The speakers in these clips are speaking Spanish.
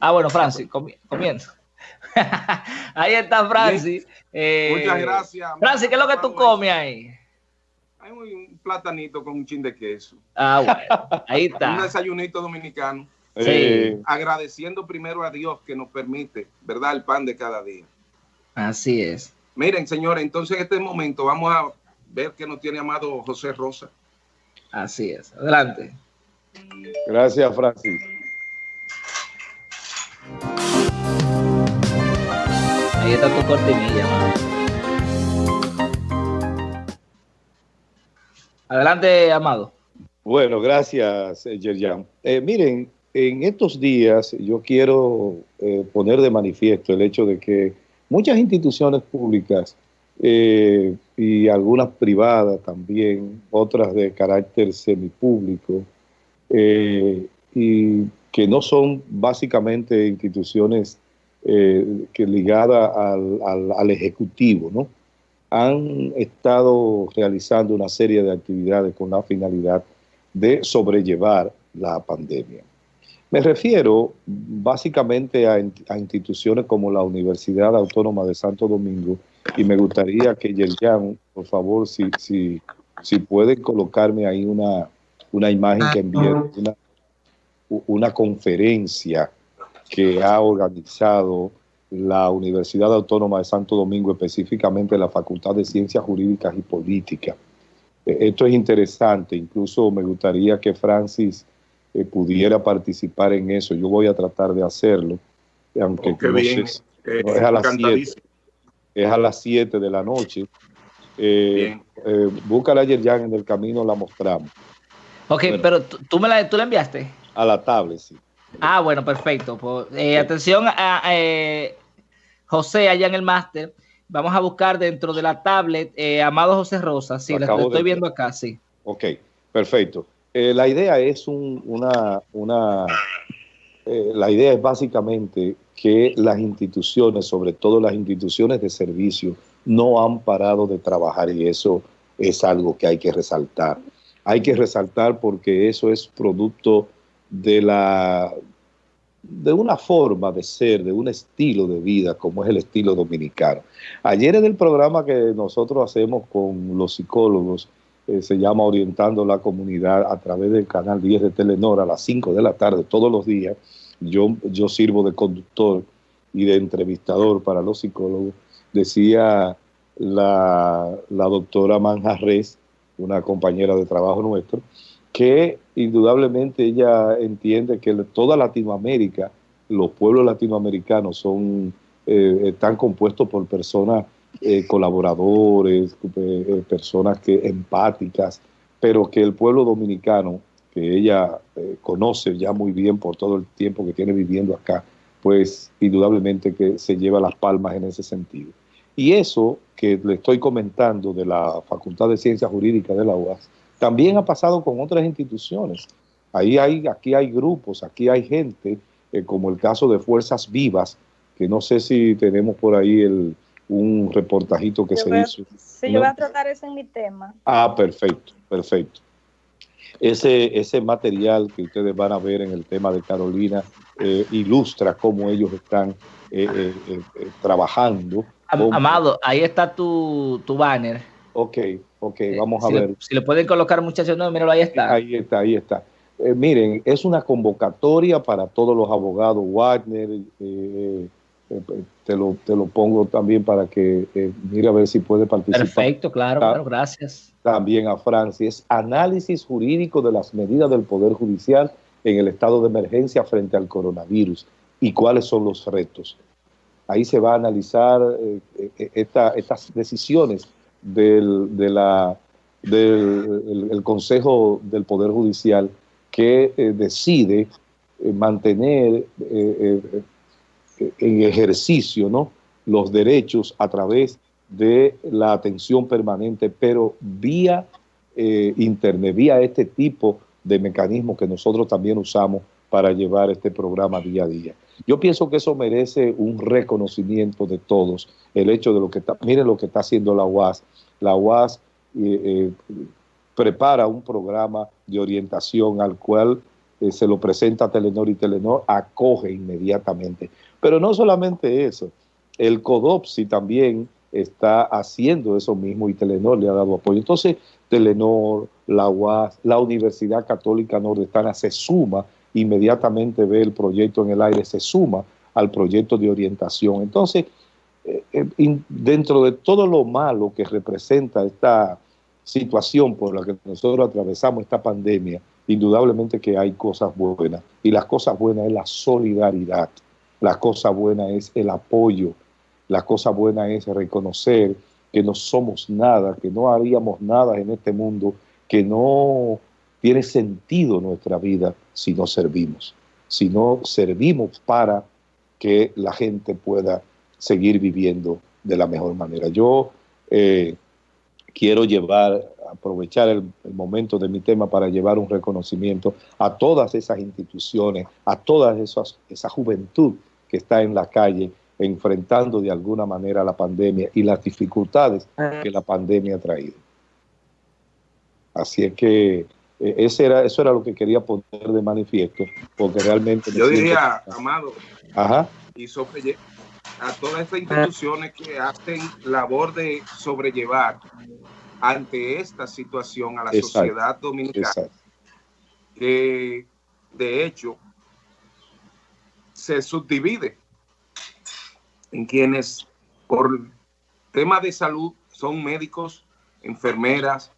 Ah, bueno, Francis, comienza. ahí está Francis. Eh, Muchas gracias. Francis, ¿qué es lo que tú comes ahí? Hay un platanito con un chin de queso. Ah, bueno, ahí está. un desayunito dominicano. Sí. Agradeciendo primero a Dios que nos permite, ¿verdad? El pan de cada día. Así es. Miren, señores, entonces en este momento vamos a ver qué nos tiene amado José Rosa. Así es. Adelante. Gracias, Francis. Adelante, Amado. Bueno, gracias, Yerjan. Eh, miren, en estos días yo quiero eh, poner de manifiesto el hecho de que muchas instituciones públicas eh, y algunas privadas también, otras de carácter semipúblico, eh, y que no son básicamente instituciones eh, que ligadas al, al, Ejecutivo, ¿no? han estado realizando una serie de actividades con la finalidad de sobrellevar la pandemia. Me refiero básicamente a, instituciones como la Universidad Autónoma de Santo Domingo y me gustaría que Yerjan, por favor, si, si, si pueden colocarme ahí una, una imagen que envíe una, una conferencia que ha organizado la Universidad Autónoma de Santo Domingo, específicamente la Facultad de Ciencias Jurídicas y Políticas. Eh, esto es interesante, incluso me gustaría que Francis eh, pudiera participar en eso. Yo voy a tratar de hacerlo, aunque oh, bien. Eh, es, a las siete, es a las 7 de la noche. Eh, eh, búscala ayer ya en el camino, la mostramos. Ok, pero ¿tú, me la, tú la enviaste. A la tablet, sí. Ah, bueno, perfecto. Pues, atención a José allá en el máster. Vamos a buscar dentro de la tablet Amado José Rosa. Sí, la estoy viendo acá, sí. Ok, perfecto. Eh, la idea es una, una eh, la idea es básicamente que las instituciones, sobre todo las instituciones de servicio, no han parado de trabajar y eso es algo que hay que resaltar. Hay que resaltar porque eso es producto de la de una forma de ser, de un estilo de vida como es el estilo dominicano. Ayer en el programa que nosotros hacemos con los psicólogos, eh, se llama Orientando la Comunidad a través del canal 10 de Telenor a las 5 de la tarde todos los días. Yo, yo sirvo de conductor y de entrevistador para los psicólogos. Decía la, la doctora Manjarres, una compañera de trabajo nuestro, que indudablemente ella entiende que toda Latinoamérica, los pueblos latinoamericanos son, eh, están compuestos por personas eh, colaboradores, eh, personas que empáticas, pero que el pueblo dominicano, que ella conoce ya muy bien por todo el tiempo que tiene viviendo acá, pues indudablemente que se lleva las palmas en ese sentido. Y eso que le estoy comentando de la Facultad de Ciencias Jurídicas de la UAS, también ha pasado con otras instituciones. Ahí hay, aquí hay grupos, aquí hay gente, como el caso de Fuerzas Vivas, que no sé si tenemos por ahí el, un reportajito que se hizo. Sí, yo voy a tratar eso en mi tema. Ah, perfecto, perfecto. Ese, ese material que ustedes van a ver en el tema de Carolina eh, ilustra cómo ellos están eh, eh, trabajando. Amado, ahí está tu, tu banner. Ok, ok, vamos a ver. si le pueden colocar muchachos, no, míralo, ahí está. Ahí está, ahí está. miren, es una convocatoria para todos los abogados, Wagner, te lo, te lo pongo también para que eh, mire a ver si puede participar. Perfecto, claro, claro, gracias. También a Francis, análisis jurídico de las medidas del Poder Judicial en el estado de emergencia frente al coronavirus y cuáles son los retos. Ahí se va a analizar eh, eh, estas decisiones del, de la, del el Consejo del Poder Judicial que decide mantener en ejercicio ¿no? los derechos a través de la atención permanente, pero vía eh, internet, vía este tipo de mecanismos que nosotros también usamos para llevar este programa día a día. Yo pienso que eso merece un reconocimiento de todos, el hecho de lo que está, miren lo que está haciendo la UAS. La UAS eh, eh, prepara un programa de orientación al cual eh, se lo presenta Telenor y Telenor acoge inmediatamente. Pero no solamente eso, el CODOPSI también está haciendo eso mismo y Telenor le ha dado apoyo. Entonces, Telenor, la UAS, la Universidad Católica Nordestana se suma, inmediatamente ve el proyecto en el aire, se suma al proyecto de orientación. Entonces, eh, eh, dentro de todo lo malo que representa esta situación por la que nosotros atravesamos esta pandemia, indudablemente que hay cosas buenas. Y las cosas buenas es la solidaridad, la cosa buena es el apoyo, la cosa buena es reconocer que no somos nada, que no haríamos nada en este mundo, que no tiene sentido nuestra vida si no servimos, si no servimos para que la gente pueda seguir viviendo de la mejor manera. Yo eh, quiero llevar, aprovechar el, momento de mi tema para llevar un reconocimiento a todas esas instituciones, a toda esa juventud que está en la calle enfrentando de alguna manera la pandemia y las dificultades que la pandemia ha traído. Así es que eh, ese era, eso era lo que quería poner de manifiesto, porque realmente... Yo diría, Amado, Ajá. y sobre, a todas estas instituciones que hacen labor de sobrellevar ante esta situación a la sociedad dominicana, que de hecho se subdivide en quienes por temas de salud son médicos, enfermeras,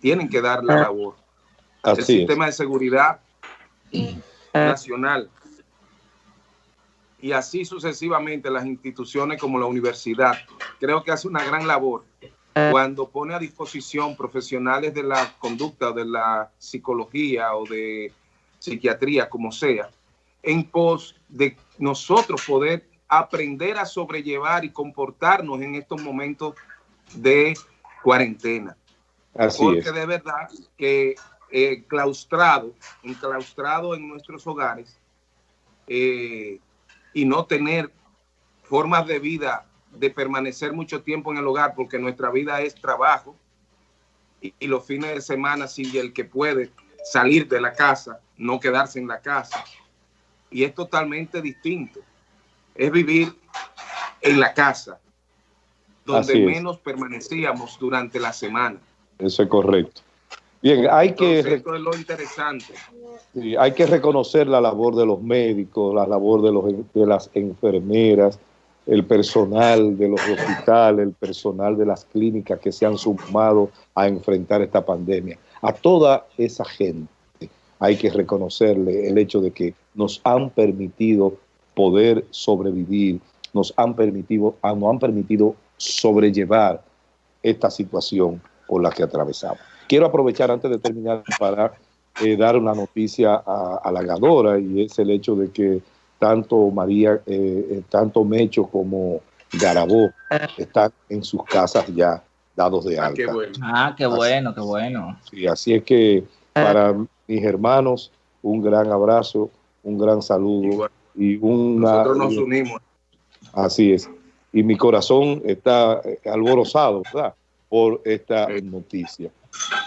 tienen que dar la labor. El sistema de seguridad nacional. Y así sucesivamente las instituciones como la universidad. Creo que hace una gran labor. Cuando pone a disposición profesionales de la conducta o de la psicología o de psiquiatría, como sea, en pos de nosotros poder aprender a sobrellevar y comportarnos en estos momentos de cuarentena. Porque de verdad que eh, claustrado, enclaustrado en nuestros hogares, eh, y no tener formas de vida de permanecer mucho tiempo en el hogar porque nuestra vida es trabajo y, los fines de semana si el que puede salir de la casa, no quedarse en la casa. Y es totalmente distinto. Es vivir en la casa, donde menos permanecíamos durante la semana. Eso es correcto. Bien, hay que... Esto es lo interesante. hay que reconocer la labor de los médicos, la labor de, los, de las enfermeras, el personal de los hospitales, el personal de las clínicas que se han sumado a enfrentar esta pandemia. A toda esa gente hay que reconocerle el hecho de que nos han permitido poder sobrevivir, nos han permitido, nos han permitido sobrellevar esta situación por la que atravesamos. Quiero aprovechar antes de terminar para eh, dar una noticia halagadora y es el hecho de que tanto María, eh, eh, tanto Mecho como Garabó están en sus casas ya dados de ah, alta. Ah, qué bueno, qué bueno. Sí, así es que para mis hermanos, un gran abrazo, un gran saludo y una... Nosotros nos unimos. Así es. Y mi corazón está alborozado, ¿verdad? Por esta noticia.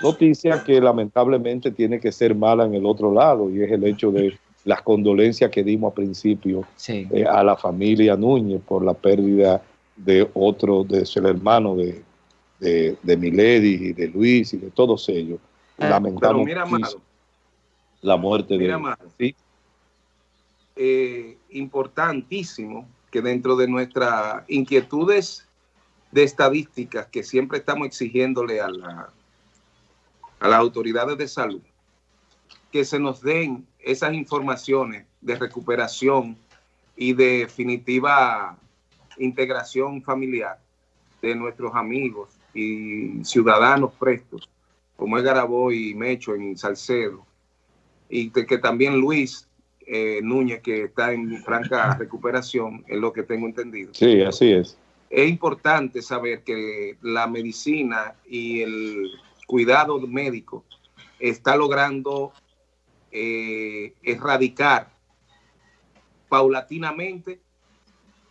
Noticia que lamentablemente tiene que ser mala en el otro lado y es el hecho de las condolencias que dimos al principio eh, a la familia Núñez por la pérdida de otro, de su hermano de, de, Milady y de Luis y de todos ellos. Ah, Lamentamos la muerte de ¿sí? Eh, importantísimo que dentro de nuestras inquietudes de estadísticas que siempre estamos exigiéndole a la a las autoridades de salud que se nos den esas informaciones de recuperación y definitiva integración familiar de nuestros amigos y ciudadanos prestos, como es Garabó y Mecho en Salcedo, y que, también Luis eh, Núñez, que está en franca recuperación, es lo que tengo entendido. Sí, así es. Es importante saber que la medicina y el cuidado médico está logrando eh, erradicar paulatinamente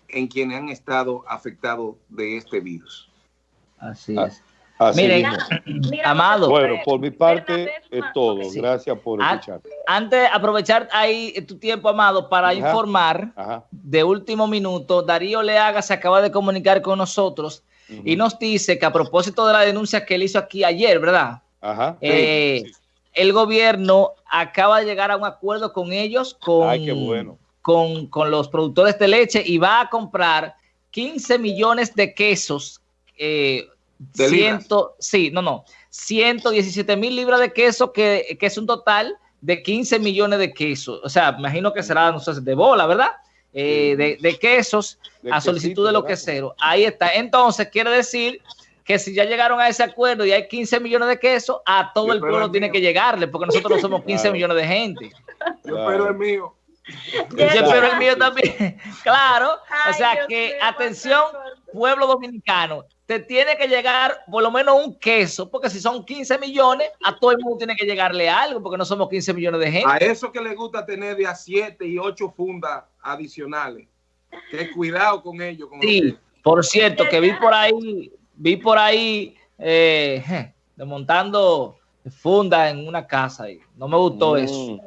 en quienes han estado afectados de este virus. Así es. Miren, Amado. Bueno, por mi parte es todo. Gracias por escuchar. Antes, aprovechar ahí tu tiempo, Amado, para informar de último minuto, Darío Leaga se acaba de comunicar con nosotros y nos dice que a propósito de la denuncia que él hizo aquí ayer, ¿verdad? Ajá. Eh, el gobierno acaba de llegar a un acuerdo con ellos, con, con, con los productores de leche y va a comprar 15 millones de quesos eh, ciento, sí, no, no, 117 mil libras de queso, que, es un total de 15 millones de quesos. O sea, imagino que será, no sé, de bola, ¿verdad? Eh, de, quesos a solicitud de lo que sea. Ahí está. Entonces, quiere decir que si ya llegaron a ese acuerdo y hay 15 millones de quesos, a todo el pueblo tiene que llegarle, porque nosotros no somos 15 millones de gente. Yo espero el mío. Yo espero el mío también. Claro. o sea que, atención, pueblo dominicano, te tiene que llegar por lo menos un queso, porque si son 15 millones, a todo el mundo tiene que llegarle algo, porque no somos 15 millones de gente. A eso que le gusta tener de a 7 y 8 fundas adicionales. Que cuidado con ellos. sí, por cierto, que vi por ahí, vi por ahí eh, desmontando fundas en una casa y no me gustó mm. eso.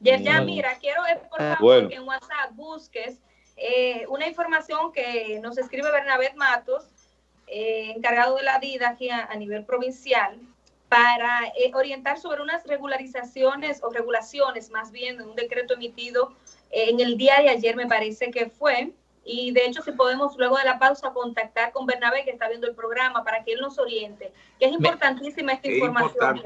Ya, mira, quiero por favor que en WhatsApp busques eh, una información que nos escribe Bernabé Matos eh, encargado de la vida aquí a, nivel provincial para eh, orientar sobre unas regularizaciones o regulaciones, más bien, de un decreto emitido en el día de ayer, me parece que fue. Y de hecho, si podemos luego de la pausa contactar con Bernabé, que está viendo el programa, para que él nos oriente, que es importantísima esta información.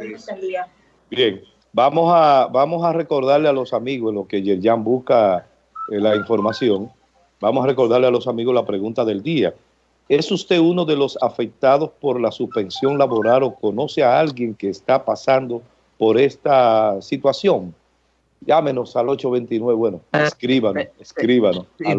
Bien, vamos a, vamos a recordarle a los amigos, lo que Yerjan busca la información, vamos a recordarle a los amigos la pregunta del día. ¿Es usted uno de los afectados por la suspensión laboral o conoce a alguien que está pasando por esta situación? Llámenos al 829, bueno, ah, escríbanos, eh, escríbanos. Al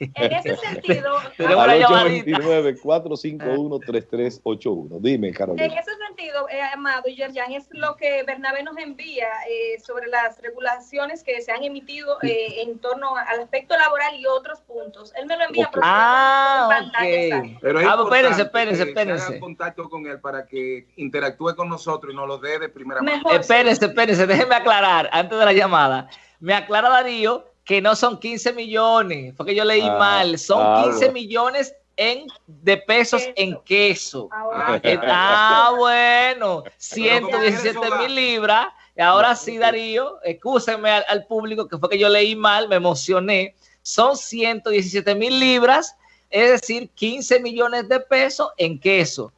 en ese sentido, al 829-451-3381. Dime, Carolina. En ese sentido, eh, Amado y Yerjan, es lo que Bernabé nos envía eh, sobre las regulaciones que se han emitido eh, en torno al aspecto laboral y otros puntos. Él me lo envía por Ah, ok. Pero ah, espérense, espérense, espérense. contacto con él para que interactúe con nosotros y nos lo dé de primera mano. Espérense, espérense, déjenme aclarar antes de llamada. Me aclara Darío que no son 15 millones, porque yo leí ah, mal, son 15 millones en, de pesos en queso. Ah, ah bueno, 117 mil libras. Y ahora sí, Darío, excúsenme al, público que fue que yo leí mal, me emocioné. Son 117 mil libras, es decir, 15 millones de pesos en queso.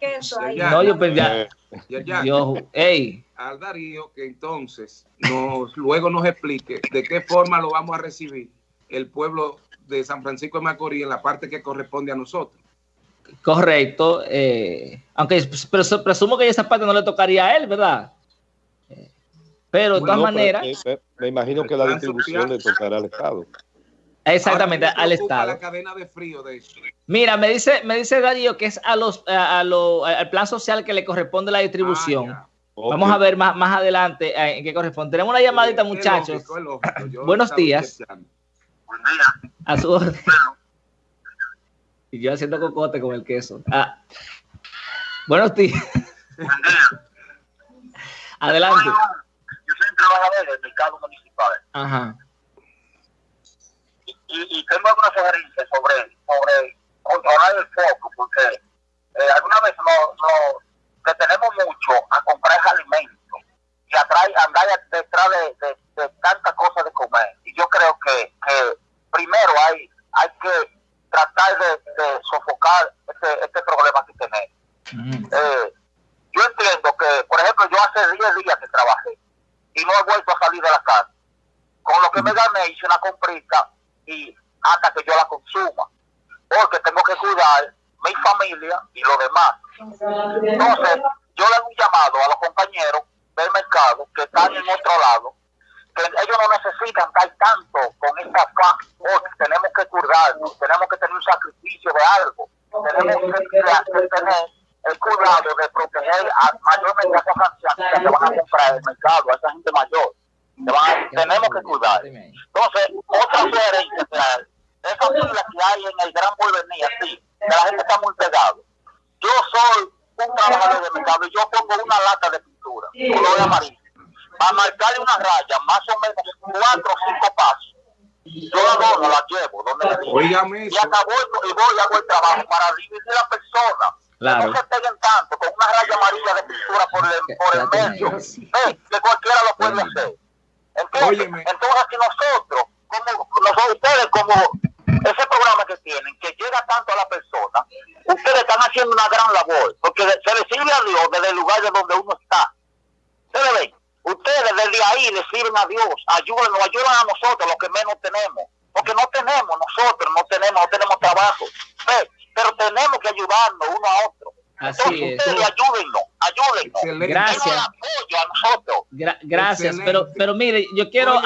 Queso ahí? No, yo pensaba. Yo, hey, al Darío que entonces nos, luego nos explique de qué forma lo vamos a recibir el pueblo de San Francisco de Macorís en la parte que corresponde a nosotros. Correcto, eh, aunque presumo que esa parte no le tocaría a él, ¿verdad? pero de todas maneras... Me, imagino que la distribución le tocará al Estado. Exactamente, al Estado. La cadena de frío de Mira, me dice, me dice Darío que es a los, a, al plan social que le corresponde la distribución. Ah, Vamos a ver más, más adelante eh, en qué corresponde. Tenemos una llamadita, muchachos. Buenos días. Buen día. A su orden. Y yo haciendo cocote con el queso. Ah. Buenos días. Buen día. Adelante. Yo soy un trabajador del mercado municipal. Ajá. Alguna sugerencia sobre, sobre controlar el foco, porque eh, alguna vez no, no que tenemos mucho a comprar alimentos y a andar detrás de, de, tantas cosas de comer. Y yo creo que, que primero hay, hay que tratar de, sofocar este, este problema que tenemos. Mm. Eh, yo entiendo que, por ejemplo, yo hace 10 días que trabajé y no he vuelto a salir de la casa. Con lo que me gané hice una comprita y hasta que yo la consuma. Porque tengo que cuidar mi familia y lo demás. Entonces, yo le hago un llamado a los compañeros del mercado que están en otro lado, que ellos no necesitan estar tanto con esta porque tenemos que curarnos, tenemos que tener un sacrificio de algo, tenemos que, tener el cuidado de proteger a, mayormente a esos ancianos que van a comprar el mercado, a esa gente mayor. tenemos que cuidar. Entonces, otra sugerencia esas filas que hay en el Gran Porvenir, sí, que la gente está muy pegada. Yo soy un trabajador de mercado y yo pongo una lata de pintura, color amarillo, a marcarle una raya, más o menos cuatro o cinco pasos. Yo la dono, la llevo, donde me y acabo y voy y hago el trabajo para dividir a la persona. Claro. No se peguen tanto con una raya amarilla de pintura por el, por el medio. que cualquiera lo puede hacer. Entonces, entonces si nosotros, como nosotros, ustedes como ese programa que tienen, que llega tanto a la persona, ustedes están haciendo una gran labor, porque se le sirve a Dios desde el lugar de donde uno está. ¿Se ven? Ustedes desde ahí le sirven a Dios, ayúdenos, ayudan a nosotros, los que menos tenemos, porque no tenemos nosotros, no tenemos, no tenemos trabajo, pero tenemos que ayudarnos uno a otro. Así Entonces, es. Ustedes ayúdennos, ayúdennos. Gracias. gracias, pero, pero mire, yo quiero